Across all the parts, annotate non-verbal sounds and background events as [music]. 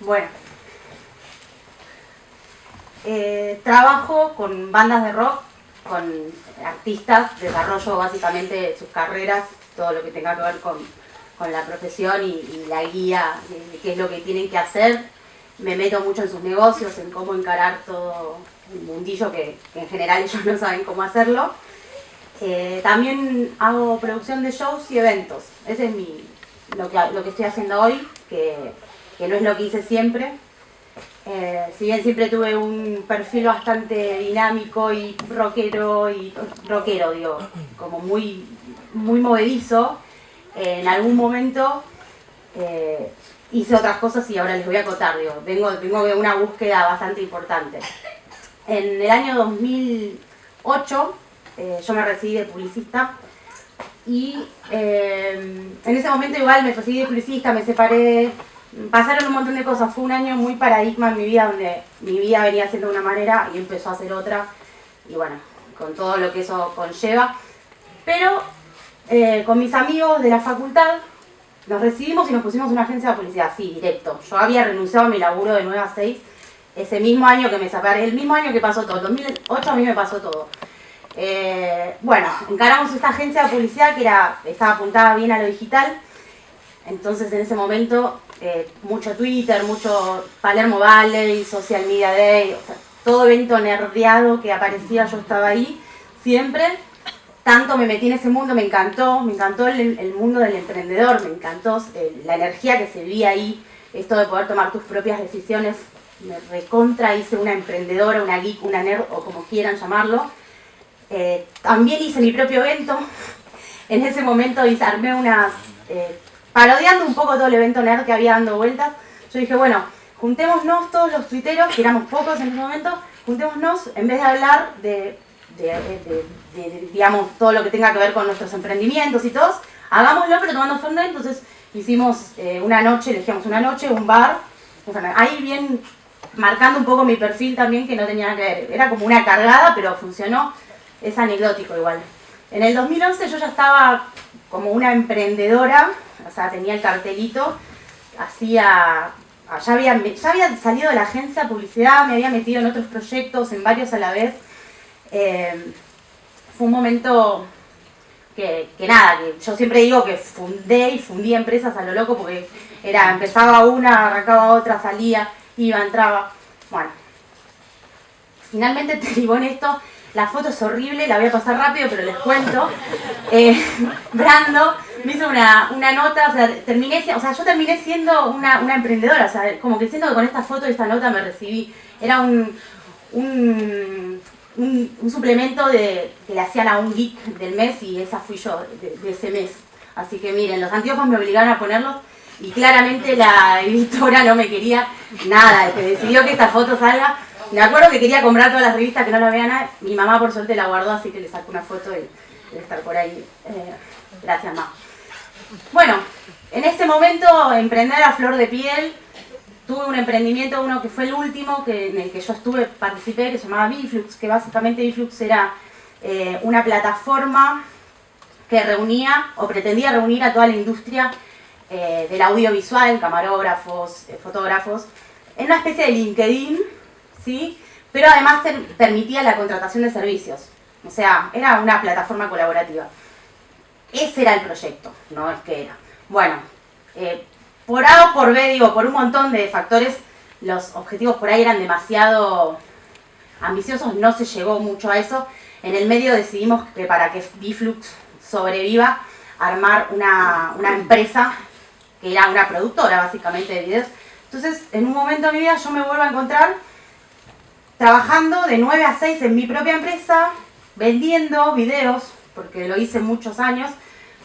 Bueno. Eh, trabajo con bandas de rock, con artistas, desarrollo básicamente sus carreras, todo lo que tenga que ver con, la profesión y, la guía de, qué es lo que tienen que hacer. Me meto mucho en sus negocios, en cómo encarar todo el mundillo que, en general ellos no saben cómo hacerlo. También hago producción de shows y eventos. Ese es mi, lo, que, lo que estoy haciendo hoy, que, que no es lo que hice siempre, eh, si bien siempre tuve un perfil bastante dinámico y rockero, y rockero digo, como muy, muy movedizo, en algún momento eh, hice otras cosas y ahora les voy a acotar, digo, vengo, vengo de una búsqueda bastante importante. En el año 2008 eh, yo me recibí de publicista y en ese momento igual me recibí de publicista, me separé, pasaron un montón de cosas. Fue un año muy paradigma en mi vida, donde mi vida venía siendo de una manera y empezó a ser otra. Y bueno, con todo lo que eso conlleva. Pero eh, con mis amigos de la facultad nos recibimos y nos pusimos una agencia de publicidad, sí, directo. Yo había renunciado a mi laburo de 9 a 6 ese mismo año que me separé, el mismo año que pasó todo, 2008 a mí me pasó todo. Eh, bueno, encaramos esta agencia de publicidad que era, estaba apuntada bien a lo digital, entonces en ese momento eh, mucho Twitter, mucho Palermo Valley, Social Media Day, todo evento nerdeado que aparecía, yo estaba ahí, siempre. Tanto me metí en ese mundo, me encantó, me encantó el, mundo del emprendedor, me encantó eh, la energía que se vivía ahí, esto de poder tomar tus propias decisiones, me recontra hice una emprendedora, una geek, una nerd o como quieran llamarlo. Eh, también hice mi propio evento, en ese momento hice, armé unas parodiando un poco todo el evento nerd que había dando vueltas, yo dije, bueno, juntémonos todos los tuiteros, que éramos pocos en ese momento, juntémonos, en vez de hablar de, digamos, todo lo que tenga que ver con nuestros emprendimientos y todos, hagámoslo pero tomando fondo, entonces hicimos eh, una noche, elegíamos una noche, un bar, ahí bien marcando un poco mi perfil también que no tenía que ver, era como una cargada pero funcionó, es anecdótico igual. En el 2011 yo ya estaba como una emprendedora, o sea, tenía el cartelito, hacía, ya había, ya había salido de la agencia de publicidad, me había metido en otros proyectos, en varios a la vez. Eh, fue un momento que, nada, que yo siempre digo que fundé y fundí empresas a lo loco porque era, empezaba una, arrancaba otra, salía, iba, entraba. Bueno, finalmente [laughs] derivó en esto la foto es horrible, la voy a pasar rápido, pero les cuento. Eh, [laughs] Brando me hizo una, nota, o sea, terminé, o sea, yo terminé siendo una, emprendedora, o sea, como que siento que con esta foto y esta nota me recibí. Era un, un, suplemento de, que le hacían a un geek del mes y esa fui yo, de, ese mes. Así que miren, los anteojos me obligaron a ponerlos y claramente la [laughs] editora no me quería nada, decidió que esta foto salga me acuerdo que quería comprar todas las revistas que no la vean. Mi mamá por suerte la guardó, así que le saco una foto y debe estar por ahí. Eh, gracias, mamá. Bueno, en este momento emprender a flor de piel. Tuve un emprendimiento, uno que fue el último, que, en el que yo estuve, participé, que se llamaba Biflux, que básicamente Biflux era eh, una plataforma que reunía o pretendía reunir a toda la industria eh, del audiovisual, camarógrafos, fotógrafos, en una especie de LinkedIn ¿sí? Pero además permitía la contratación de servicios. O sea, era una plataforma colaborativa. Ese era el proyecto, no es que era. Bueno, eh, por A o por B, digo, por un montón de factores, los objetivos por ahí eran demasiado ambiciosos, no se llegó mucho a eso. En el medio decidimos que para que Biflux sobreviva, armar una, una empresa que era una productora básicamente de videos. Entonces, en un momento de mi vida yo me vuelvo a encontrar trabajando de 9 a 6 en mi propia empresa, vendiendo videos, porque lo hice muchos años,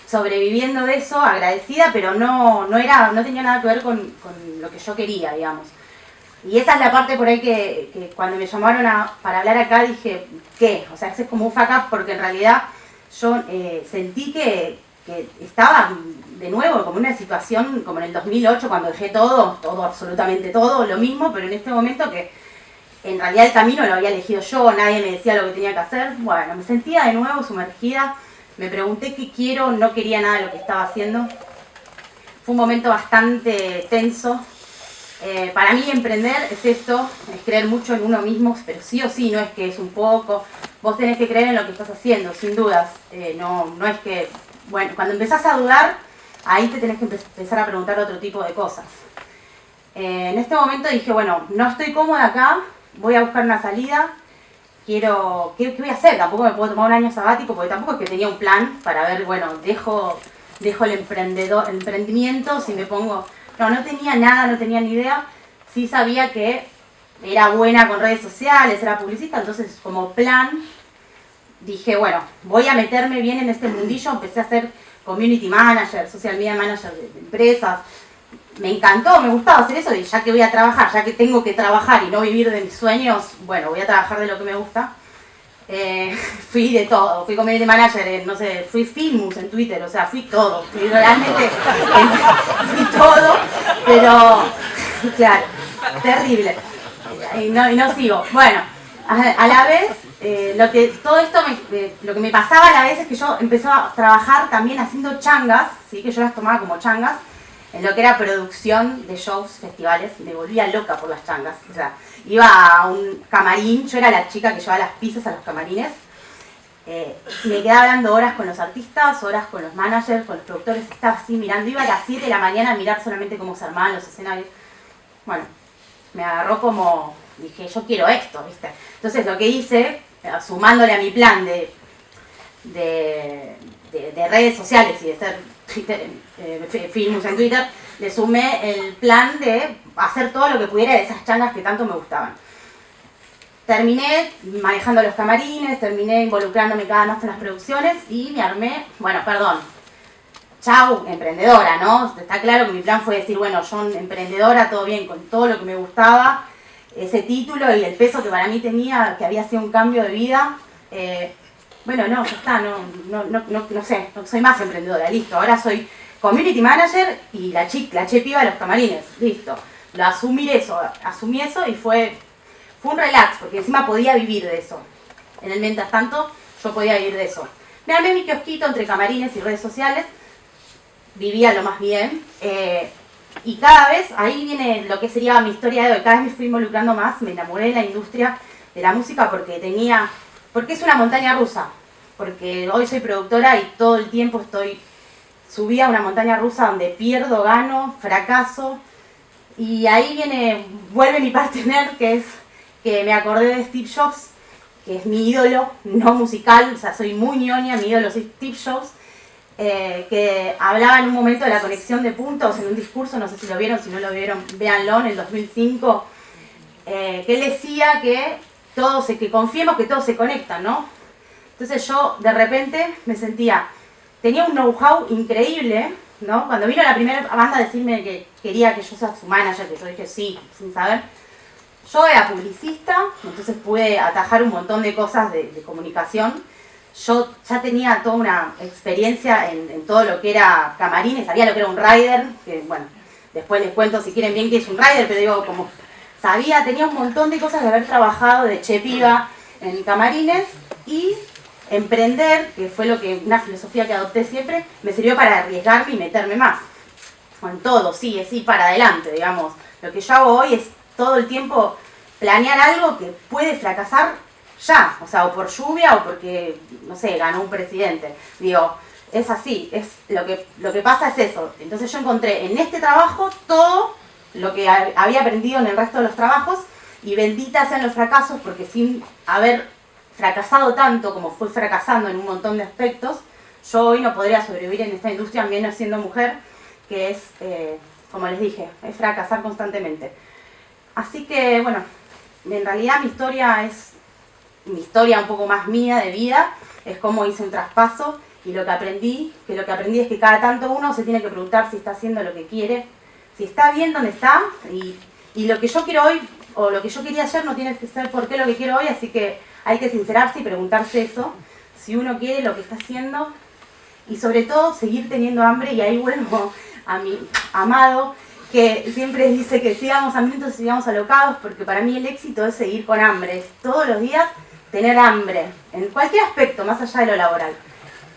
sobreviviendo de eso, agradecida, pero no, no, era, no tenía nada que ver con, lo que yo quería, digamos. Y esa es la parte por ahí que, cuando me llamaron para hablar acá dije, ¿qué? O sea, es como un up porque en realidad yo eh, sentí que, que estaba de nuevo como una situación como en el 2008 cuando dejé todo, todo, absolutamente todo, lo mismo, pero en este momento que en realidad el camino lo había elegido yo, nadie me decía lo que tenía que hacer. Bueno, me sentía de nuevo sumergida, me pregunté qué quiero, no quería nada de lo que estaba haciendo. fue un momento bastante tenso. Eh, para mí emprender es esto, es creer mucho en uno mismo, pero sí o sí, no es que es un poco. Vos tenés que creer en lo que estás haciendo, sin dudas. Eh, no, no es que, bueno, cuando empezás a dudar, ahí te tenés que empezar a preguntar otro tipo de cosas. Eh, en este momento dije, bueno, no estoy cómoda acá, voy a buscar una salida, quiero, ¿qué, voy a hacer? Tampoco me puedo tomar un año sabático porque tampoco es que tenía un plan para ver, bueno, dejo, dejo el, emprendedor, emprendimiento, si me pongo... No, no tenía nada, no tenía ni idea, sí sabía que era buena con redes sociales, era publicista, entonces como plan dije, bueno, voy a meterme bien en este mundillo, empecé a ser community manager, social media manager de empresas, me encantó, me gustaba hacer eso y ya que voy a trabajar, ya que tengo que trabajar y no vivir de mis sueños, bueno, voy a trabajar de lo que me gusta. Eh, [laughs] fui de todo, fui community manager, no sé, fui Filmus en Twitter, o sea, fui todo, fui realmente, [laughs] fui todo, pero, [laughs] claro, terrible, y no, y no sigo. Bueno, a, la vez, eh, lo que todo esto, me, lo que me pasaba a la vez es que yo empezaba a trabajar también haciendo changas, ¿sí? que yo las tomaba como changas, en lo que era producción de shows, festivales, me volvía loca por las changas. O sea, iba a un camarín, yo era la chica que llevaba las pizzas a los camarines, eh, me quedaba hablando horas con los artistas, horas con los managers, con los productores, estaba así mirando, iba a las 7 de la mañana a mirar solamente cómo se armaban los escenarios. Bueno, me agarró como, dije, yo quiero esto, ¿viste? Entonces lo que hice, eh, sumándole a mi plan de, de, de redes sociales y de ser Twitter, eh, en Twitter, le sumé el plan de hacer todo lo que pudiera de esas changas que tanto me gustaban. Terminé manejando los camarines, terminé involucrándome cada vez en las producciones y me armé, bueno, perdón, chau, emprendedora, ¿no? Está claro que mi plan fue decir, bueno, yo emprendedora, todo bien, con todo lo que me gustaba, ese título y el peso que para mí tenía, que había sido un cambio de vida, eh, bueno, no, ya está, no, no, no, no, sé, no soy más emprendedora, listo, ahora soy community manager y la chica, la chepiva de los camarines, listo. Lo asumí eso, asumí eso y fue, fue un relax, porque encima podía vivir de eso. En el mientras tanto, yo podía vivir de eso. Me armé mi kiosquito entre camarines y redes sociales, vivía lo más bien, eh, y cada vez, ahí viene lo que sería mi historia de hoy, cada vez me fui involucrando más, me enamoré de la industria de la música porque tenía porque es una montaña rusa, porque hoy soy productora y todo el tiempo estoy subida a una montaña rusa donde pierdo, gano, fracaso, y ahí viene, vuelve mi partener, que es que me acordé de Steve Jobs, que es mi ídolo, no musical, o sea, soy muy ñoña, mi ídolo es Steve Jobs, eh, que hablaba en un momento de la conexión de puntos en un discurso, no sé si lo vieron, si no lo vieron, véanlo, en el 2005, eh, que él decía que todos, que confiemos que todos se conectan, ¿no? Entonces yo de repente me sentía, tenía un know-how increíble, ¿no? Cuando vino la primera banda a decirme que quería que yo sea su manager, que yo dije sí, sin saber, yo era publicista, entonces pude atajar un montón de cosas de, comunicación. Yo ya tenía toda una experiencia en, todo lo que era camarines, sabía lo que era un rider, que bueno, después les cuento si quieren bien qué es un rider, pero digo, como sabía, tenía un montón de cosas de haber trabajado de chepiva en camarines y emprender, que fue lo que una filosofía que adopté siempre, me sirvió para arriesgarme y meterme más. Con todo, sí, ir para adelante, digamos. Lo que yo hago hoy es todo el tiempo planear algo que puede fracasar ya, o sea, o por lluvia o porque, no sé, ganó un presidente. Digo, es así, es lo que, lo que pasa es eso. Entonces yo encontré en este trabajo todo lo que había aprendido en el resto de los trabajos y benditas sean los fracasos porque sin haber fracasado tanto como fue fracasando en un montón de aspectos, yo hoy no podría sobrevivir en esta industria menos siendo mujer, que es, eh, como les dije, es fracasar constantemente. Así que, bueno, en realidad mi historia es mi historia un poco más mía de vida, es cómo hice un traspaso y lo que aprendí, que lo que aprendí es que cada tanto uno se tiene que preguntar si está haciendo lo que quiere si está bien donde está y, lo que yo quiero hoy o lo que yo quería ayer no tiene que ser por qué lo que quiero hoy, así que hay que sincerarse y preguntarse eso, si uno quiere lo que está haciendo y sobre todo seguir teniendo hambre y ahí vuelvo a mi amado que siempre dice que sigamos hambrientos y sigamos alocados porque para mí el éxito es seguir con hambre, todos los días tener hambre, en cualquier aspecto, más allá de lo laboral.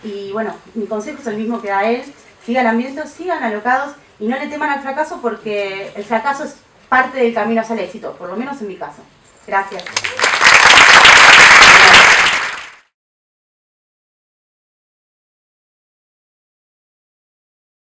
Y bueno, mi consejo es el mismo que da él, sigan hambrientos, sigan alocados y no le teman al fracaso porque el fracaso es parte del camino hacia el éxito, por lo menos en mi caso. Gracias.